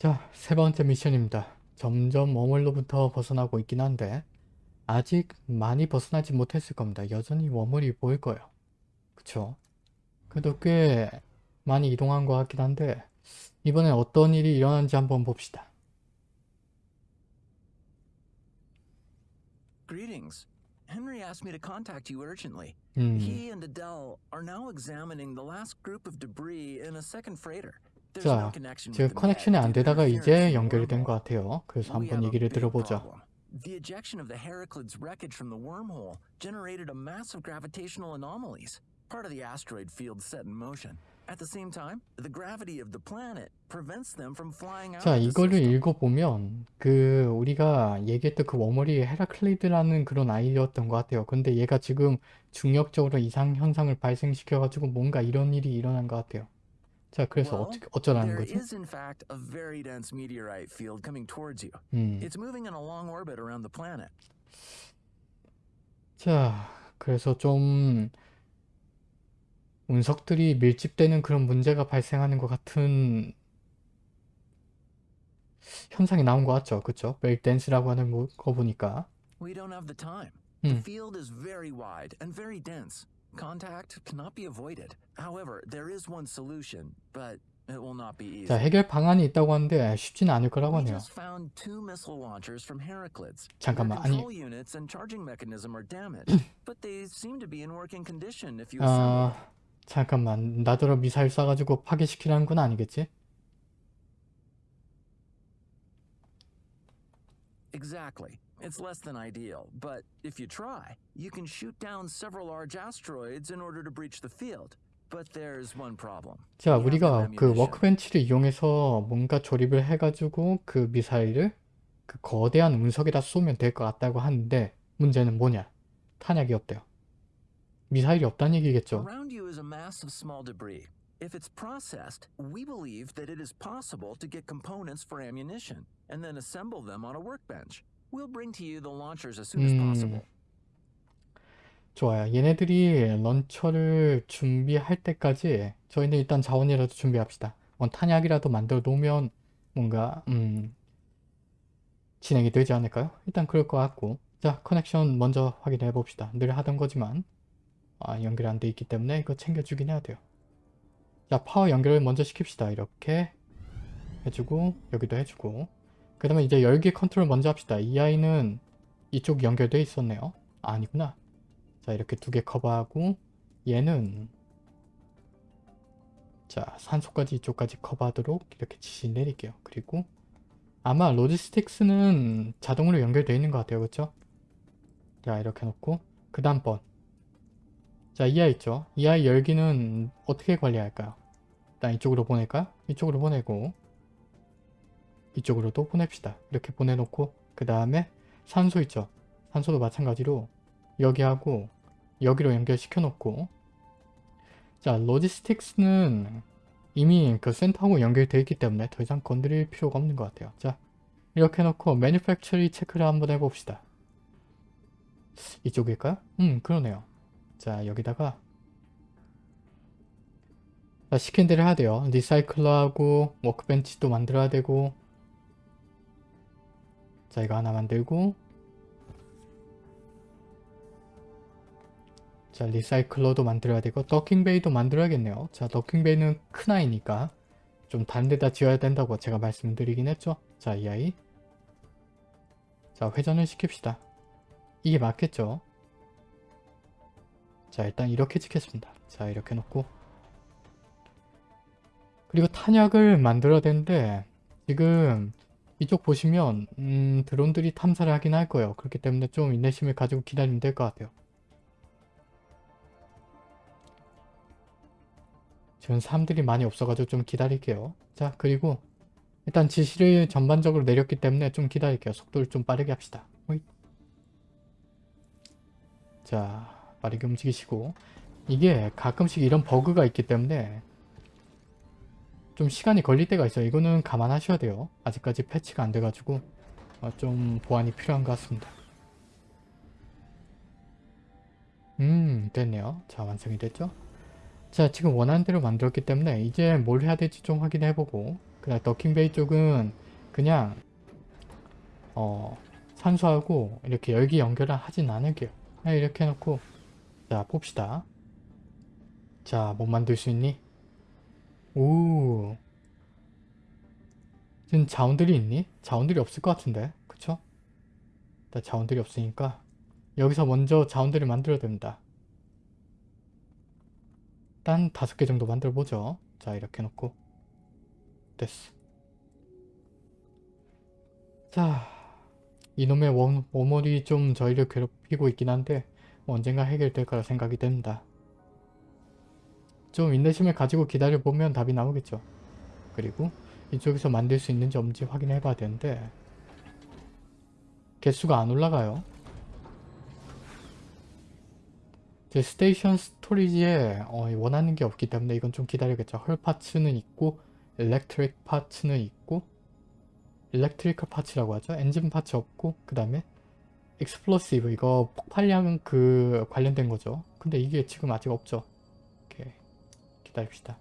자, 세 번째 미션입니다. 점점 워물로부터 벗어나고 있긴 한데 아직 많이 벗어나지 못했을 겁니다. 여전히 워물이 보일 거예요. 그쵸? 그래도 꽤 많이 이동한 것 같긴 한데 이번엔 어떤 일이 일어난지 한번 봅시다. Greetings. Henry asked me to contact you urgently. 음, He and Adele are now examining the last group of debris in a second freighter. 자, 지금 커넥션이 안 되다가 이제 연결이 된 것. 같아요. 그래서 한번 얘기를 problem. The ejection of the Heraclids wreckage from the wormhole generated a massive gravitational anomalies, part of the asteroid field set in motion. At the same time, the gravity of the planet prevents them from flying out 자, 이거를. 읽어보면 그 우리가 얘기했던 그 워머리 헤라클리드라는 그런 아이였던 것 같아요. 근데 얘가 지금 중력적으로 이상 현상을 발생시켜가지고 뭔가 이런 일이 일어난 것 같아요. 자, 그래서 어떻게 어쩌라는 거죠? is in fact a very dense meteorite field coming towards you. 음, It's moving in a long orbit around the planet. 자, 그래서 좀 운석들이 밀집되는 그런 문제가 발생하는 것 같은 현상이 나온 것 같죠? 그쵸? 벨댄스라고 하는 뭐- 거 보니까 We don't have the time. The 음. field is very wide and very dense. Contact cannot be avoided. However, there is one solution, but it will not be 자, easy. 해결 방안이 있다고 하는데 쉽지는 않을 거라고 하네요. just found two missile launchers from Heraclids. Their 잠깐만, 아니, control units and charging mechanism are damaged, but they seem to be in working condition if you assemble them. 아, 잠깐만. 나더러 미사일 쏴가지고 파괴시키라는 건 아니겠지? Exactly. It's less than ideal, but if you try, you can shoot down several large asteroids in order to breach the field. But there's one problem. 자, We have no 우리가 그 ammunition. 워크벤치를 이용해서 뭔가 조립을 해가지고 그 미사일을 그 거대한 운석에다 쏘면 될 것 같다고 하는데 문제는 뭐냐? 탄약이 없대요. 미사일이 없다는 얘기겠죠? Around you is a mass of small debris. If it's processed, we believe that it is possible to get components for ammunition and then assemble them on a workbench. We'll bring to you the launchers as soon as 음, possible. 좋아요. 얘네들이 launcher를 준비할 때까지 저희는 일단 자원이라도 준비합시다. 뭐 탄약이라도 만들어 놓으면 뭔가 음, 진행이 되지 않을까요? 일단 그럴 것 같고 자 connection 먼저 확인해 봅시다. 늘 하던 거지만 아, 연결이 안돼 있기 때문에 이거 챙겨주긴 해야 돼요. 자 파워 연결을 먼저 시킵시다. 이렇게 해주고 여기도 해주고 그 다음에 이제 열기 컨트롤 먼저 합시다. 이 아이는 이쪽 연결돼 있었네요. 아, 아니구나. 자 이렇게 두 개 커버하고 얘는 자 산소까지 이쪽까지 커버하도록 이렇게 지시 내릴게요. 그리고 아마 로지스틱스는 자동으로 연결되어 있는 것 같아요. 그쵸? 자 이렇게 놓고 그 다음 번 자 이 아이 있죠? 이 아이 열기는 어떻게 관리할까요? 일단 이쪽으로 보낼까요? 이쪽으로 보내고 이쪽으로도 보냅시다. 이렇게 보내놓고 그 다음에 산소 있죠? 산소도 마찬가지로 여기하고 여기로 연결시켜 놓고 자 로지스틱스는 이미 그 센터하고 연결되어 있기 때문에 더 이상 건드릴 필요가 없는 것 같아요 자 이렇게 놓고 매니팩처리 체크를 한번 해봅시다 이쪽일까요? 음 그러네요 자 여기다가 자, 시킨 대로 해야 돼요 리사이클러하고 워크벤치도 만들어야 되고 자 이거 하나 만들고. 자 리사이클러도 만들어야 되고 더킹베이도 만들어야겠네요. 자 더킹베이는 큰 아이니까 좀 다른 데다 지어야 된다고 제가 말씀드리긴 했죠. 자 이 아이. 자 회전을 시킵시다. 이게 맞겠죠? 자 일단 이렇게 찍겠습니다. 자 이렇게 놓고. 그리고 탄약을 만들어야 되는데 지금 이쪽 보시면 음, 드론들이 탐사를 하긴 할 거예요 그렇기 때문에 좀 인내심을 가지고 기다리면 될 것 같아요 지금 사람들이 많이 없어가지고 좀 기다릴게요. 자 그리고 일단 지시를 전반적으로 내렸기 때문에 좀 기다릴게요. 속도를 좀 빠르게 합시다. 호잇. 자 빠르게 움직이시고 이게 가끔씩 이런 버그가 있기 때문에 좀 시간이 걸릴 때가 있어요. 이거는 감안하셔야 돼요. 아직까지 패치가 안 돼가지고 어, 좀 보완이 필요한 것 같습니다. 음 됐네요. 자 완성이 됐죠? 자 지금 원하는 대로 만들었기 때문에 이제 뭘 해야 될지 좀 확인해보고 그다음 더킹베이 쪽은 그냥 어 산소하고 이렇게 열기 연결을 하진 않을게요. 그냥 이렇게 해놓고 자 봅시다. 자뭐 만들 수 있니? 오 지금 자원들이 있니? 자원들이 없을 것 같은데 그쵸? 일단 자원들이 없으니까 여기서 먼저 자원들을 만들어야 됩니다. 딴 다섯 개 정도 만들어 보죠. 자 이렇게 놓고 됐어. 자 이놈의 원, 웜홀이 좀 저희를 괴롭히고 있긴 한데 뭐 언젠가 해결될 거라 생각이 됩니다. 좀 인내심을 가지고 기다려보면 답이 나오겠죠. 그리고 이쪽에서 만들 수 있는지 없는지 확인해 봐야 되는데 개수가 안 올라가요. 제 station storage에 어, 원하는 게 없기 때문에 이건 좀 기다려야겠죠. hull parts는 있고 electric parts는 있고 electrical parts라고 하죠. engine parts 없고 그 다음에 explosive 이거 폭발량 그 관련된 거죠. 근데 이게 지금 아직 없죠. 기다립시다.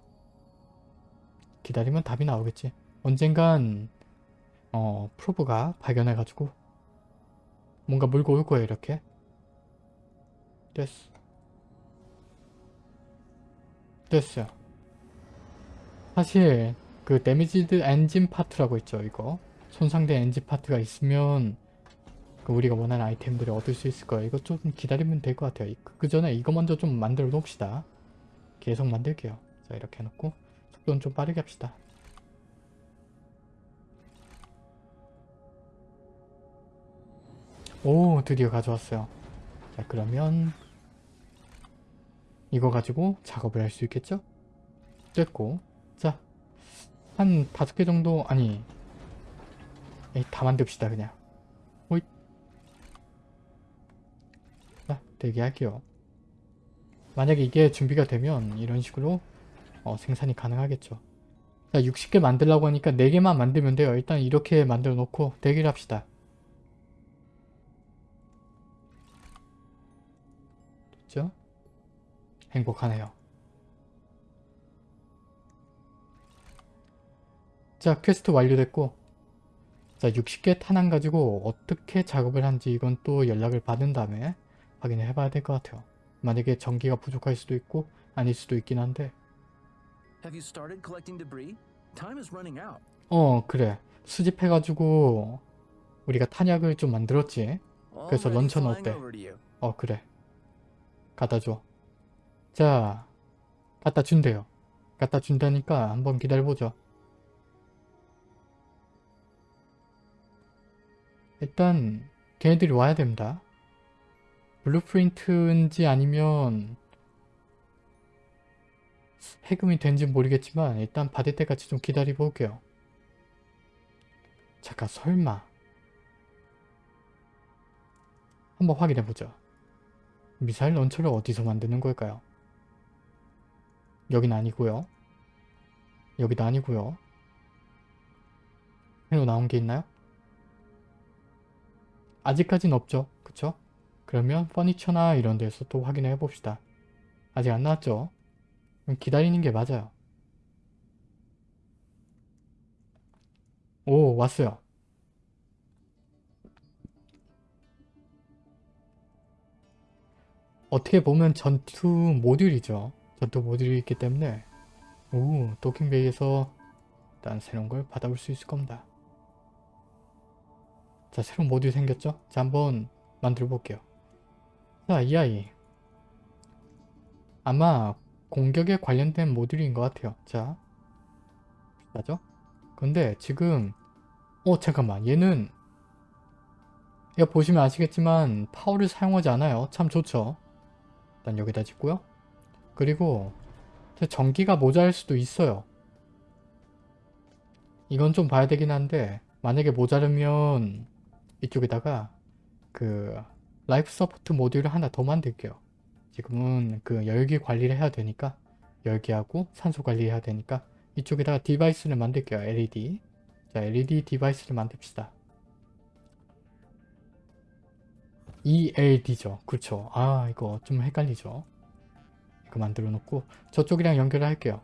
기다리면 답이 나오겠지. 언젠간 어 probe가 발견해가지고 뭔가 물고 올 거예요 이렇게. 됐어. 됐어요. 사실 그 damaged engine part라고 있죠 이거. 손상된 engine part가 있으면 그 우리가 원하는 아이템들을 얻을 수 있을 거예요. 이거 좀 기다리면 될 것 같아요. 그 전에 이거 먼저 좀 만들어 놓읍시다. 계속 만들게요. 자 이렇게 해놓고 속도는 좀 빠르게 합시다. 오 드디어 가져왔어요. 자 그러면 이거 가지고 작업을 할 수 있겠죠? 됐고 자한 다섯 개 정도 아니 에이, 다 만듭시다 그냥 호잇 자 대기할게요 만약에 이게 준비가 되면 이런 식으로 어, 생산이 가능하겠죠. 자 60개 만들려고 하니까 4개만 만들면 돼요. 일단 이렇게 만들어 놓고 대기를 합시다. 됐죠? 행복하네요. 자 퀘스트 완료됐고. 자 60개 탄환 가지고 어떻게 작업을 한지 이건 또 연락을 받은 다음에 확인을 해봐야 될 것 같아요. 만약에 전기가 부족할 수도 있고 아닐 수도 있긴 한데. 어 그래. 수집해가지고 우리가 탄약을 좀 만들었지. 그래서 launcher는 어때? 어 그래. 갖다 줘 자 갖다 준대요. 갖다 준다니까 한번 기다려보죠. 일단 걔네들이 와야 됩니다 blueprint인지 아니면 해금이 된지 모르겠지만 일단 받을 때까지 좀 기다려 볼게요 잠깐 설마 한번 확인해 보죠 미사일 런처를 어디서 만드는 걸까요? 여긴 아니고요. 여기도 아니고요. 새로 나온 게 있나요? 아직까진 없죠. 그쵸? 그러면 퍼니처나 이런 데서 또 확인해 봅시다. 아직 안 나왔죠? 그럼 기다리는 게 맞아요. 오 왔어요. 어떻게 보면 전투 모듈이죠. 전투 모듈이 있기 때문에 오 도킹베이에서 일단 새로운 걸 받아볼 수 있을 겁니다. 자 새로운 모듈 생겼죠? 자 한번 만들어 볼게요. 자 이 아이 아마 공격에 관련된 모듈인 것 같아요. 자 맞죠? 근데 지금 어 잠깐만 얘는 이거 보시면 아시겠지만 파워를 사용하지 않아요. 참 좋죠. 일단 여기다 짓고요. 그리고 전기가 모자랄 수도 있어요. 이건 좀 봐야 되긴 한데 만약에 모자르면 이쪽에다가 그 life support module을 하나 더 만들게요. 지금은 그 열기 관리를 해야 되니까 열기하고 산소 관리해야 되니까 이쪽에다가 device를 만들게요. LED 자 LED device를 만듭시다. ELD죠. 그렇죠. 아 이거 좀 헷갈리죠. 이거 만들어 놓고 저쪽이랑 연결을 할게요.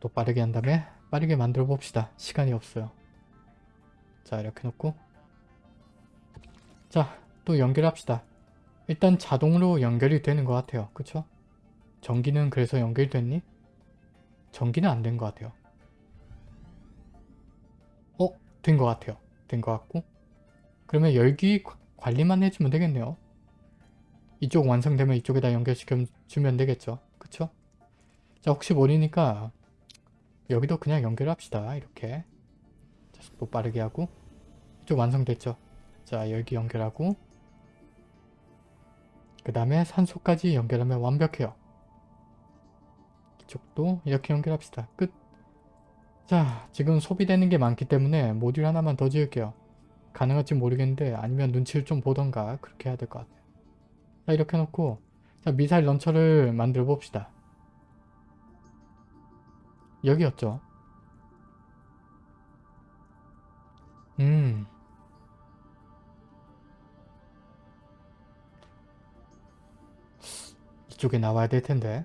또 빠르게 한 다음에 빠르게 만들어 봅시다. 시간이 없어요. 자 이렇게 놓고 자 또 연결합시다. 일단 자동으로 연결이 되는 것 같아요. 그쵸? 전기는 그래서 연결됐니? 전기는 안 된 것 같아요. 어? 된 것 같아요. 된 것 같고 그러면 열기 과- 관리만 해주면 되겠네요. 이쪽 완성되면 이쪽에다 연결시켜 주면 되겠죠. 그쵸? 자 혹시 모르니까 여기도 그냥 연결합시다. 이렇게 자, 속도 빠르게 하고 이쪽 완성됐죠. 자 열기 연결하고 그 다음에 산소까지 연결하면 완벽해요. 이쪽도 이렇게 연결합시다. 끝. 자 지금 소비되는 게 많기 때문에 모듈 하나만 더 지을게요. 가능할지 모르겠는데 아니면 눈치를 좀 보던가 그렇게 해야 될 것 같아요. 자 이렇게 놓고 자 미사일 런처를 만들어 봅시다. 여기였죠. 음. 이쪽에 나와야 될 텐데.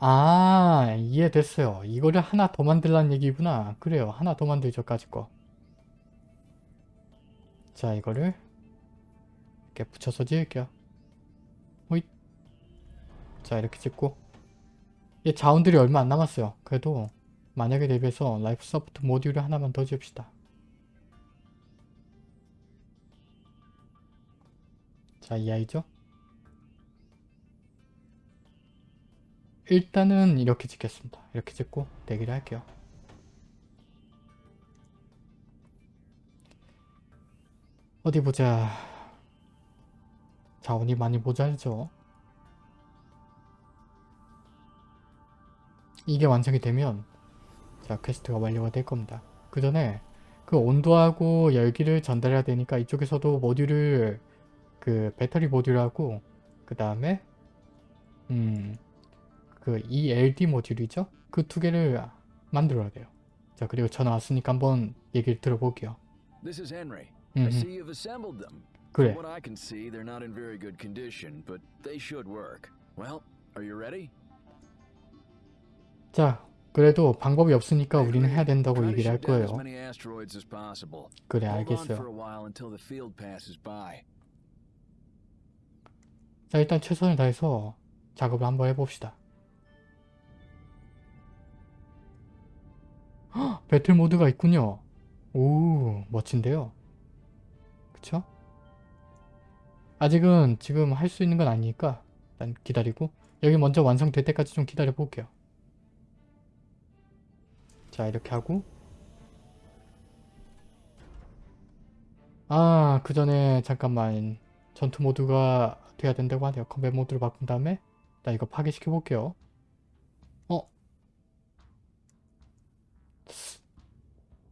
아, 이해됐어요. 이거를 하나 더 만들라는 얘기구나. 그래요. 하나 더 만들죠, 까짓 거. 자, 이거를 이렇게 붙여서 지을게요. 자, 이렇게 찍고. 얘 자원들이 얼마 안 남았어요. 그래도 만약에 대비해서 life support 모듈을 하나만 더 지읍시다. 자, 이 아이죠? 일단은 이렇게 찍겠습니다. 이렇게 찍고 대기를 할게요. 어디 보자. 자원이 많이 모자르죠? 이게 완성이 되면 자 퀘스트가 완료가 될 겁니다. 그 전에 그 온도하고 열기를 전달해야 되니까 이쪽에서도 모듈을 그 배터리 모듈하고 그 다음에 음 그 ELD 모듈이죠? 그 두 개를 만들어야 돼요. 자 그리고 전화 왔으니까 한번 얘기를 들어볼게요. This is Henry. I see you've assembled them. 그래. From what I can see, they're not in very good condition, but they should work. Well, are you ready? 자 그래도 방법이 없으니까 우리는. 해야 된다고 얘기를 할 거예요. 그래 알겠어요. 자 일단 최선을 다해서 작업을 한번 해봅시다. 헉, 배틀 모드가 있군요. 오 멋진데요. 그쵸? 아직은 지금 할 수 있는 건 아니니까 일단 기다리고 여기 먼저 완성될 때까지 좀 기다려 볼게요. 자 이렇게 하고 아 그 전에 잠깐만 전투 모드가 돼야 된다고 하네요. 컴뱃 모드로 바꾼 다음에 나 이거 파괴시켜 볼게요. 어?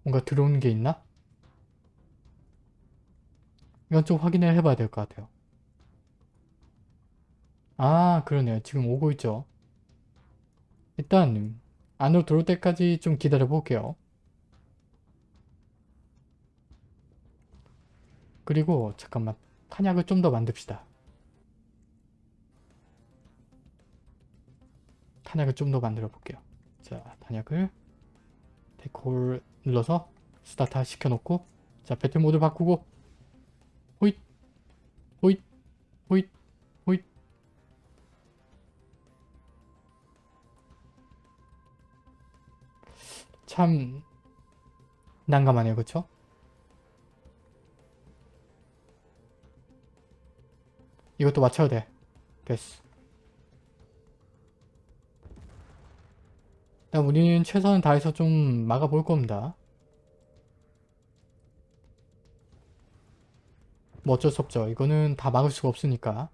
뭔가 들어오는 게 있나? 이건 좀 확인을 해봐야 될 것 같아요. 아 그러네요. 지금 오고 있죠. 일단 안으로 들어올 때까지 좀 기다려 볼게요. 그리고 잠깐만 탄약을 좀 더 만듭시다. 탄약을 좀 더 만들어 볼게요. 자, 탄약을 데콜 눌러서 스타트 시켜놓고 자, 배틀 모드 바꾸고 호잇 호잇 호잇 참 난감하네요. 그쵸? 이것도 맞춰야 돼. 됐어. 일단 우리는 최선을 다해서 좀 막아볼 겁니다. 뭐 어쩔 수 없죠. 이거는 다 막을 수가 없으니까.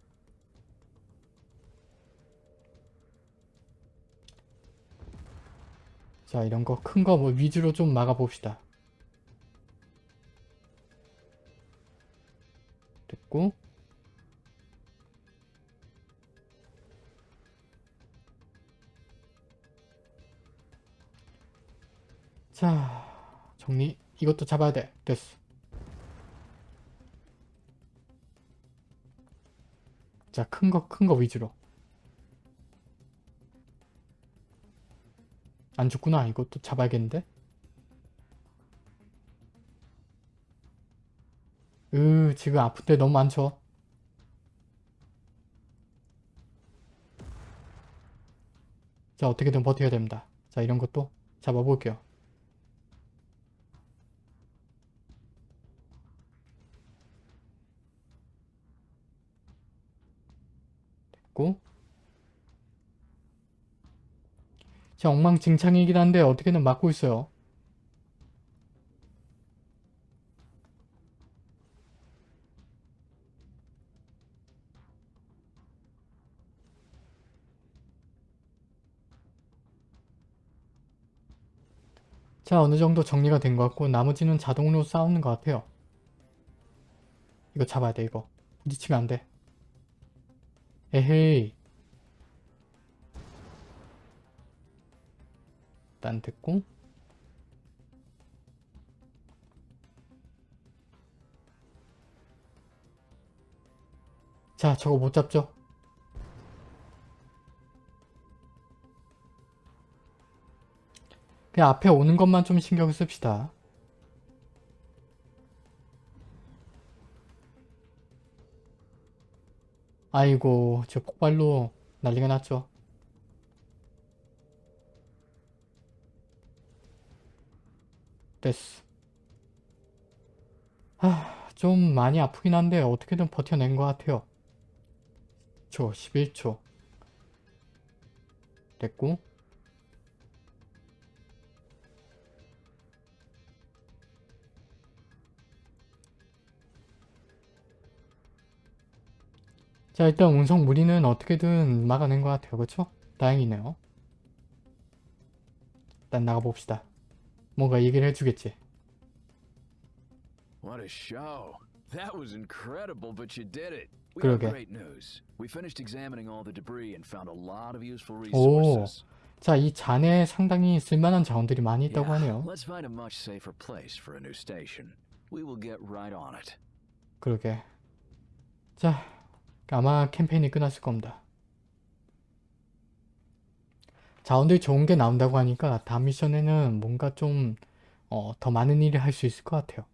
자 이런 거 큰 거 뭐 위주로 좀 막아봅시다. 됐고. 정리. 이것도 잡아야 돼. 됐어. 자 큰 거 큰 거 위주로 안 죽구나. 이것도 잡아야겠는데? 으 지금 아픈데 너무 많죠? 자 어떻게든 버텨야 됩니다. 자 이런 것도 잡아볼게요. 됐고 자 엉망진창이긴 한데 어떻게든 막고 있어요. 자 어느 정도 정리가 된 것 같고 나머지는 자동으로 싸우는 것 같아요. 이거 잡아야 돼 이거. 부딪히면 안 돼. 에헤이 일단 됐고. 자 저거 못 잡죠? 그냥 앞에 오는 것만 좀 신경 씁시다. 아이고 저 폭발로 난리가 났죠 됐어. 하, 좀 많이 아프긴 한데 어떻게든 버텨낸 것 같아요. 초 11초. 됐고. 자 일단 운석 무리는 어떻게든 막아낸 것 같아요. 그쵸? 다행이네요. 일단 나가봅시다 뭔가 얘기를 해주겠지 What a show. That was incredible, but you did it. We 그러게. have great news. We finished examining all the debris and found a lot of useful 오, resources. 자이 잔에 상당히 쓸만한 자원들이 많이 있다고 하네요 let's find a much safer place for a new station. We will get right on it. 그러게 자 아마 캠페인이 끝났을 겁니다 자원들이 좋은 게 나온다고 하니까 다음 미션에는 뭔가 좀 어, 더 많은 일을 할 수 있을 것 같아요